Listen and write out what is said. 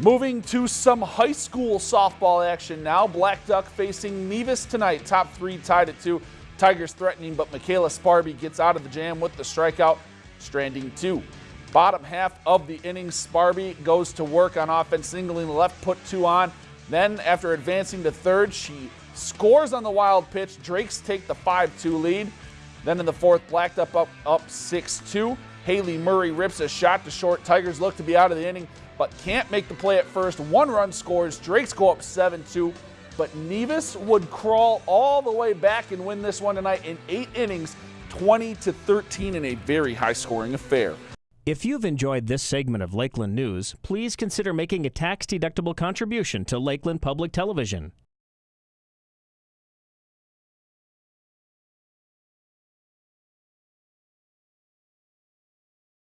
Moving to some high school softball action now. Blackduck facing Nevis tonight. Top three tied at two. Tigers threatening, but Michaela Sparby gets out of the jam with the strikeout, stranding two. Bottom half of the inning, Sparby goes to work on offense, singling left, put two on. Then, after advancing to third, she scores on the wild pitch. Drakes take the 5 2 lead. Then in the fourth, Blackduck up, up 6 2. Haley Murray rips a shot to short. Tigers look to be out of the inning, but can't make the play at first. One run scores. Drakes go up 7 2. But Nevis would crawl all the way back and win this one tonight in eight innings, 20 to 13 in a very high scoring affair. If you've enjoyed this segment of Lakeland News, please consider making a tax-deductible contribution to Lakeland Public Television.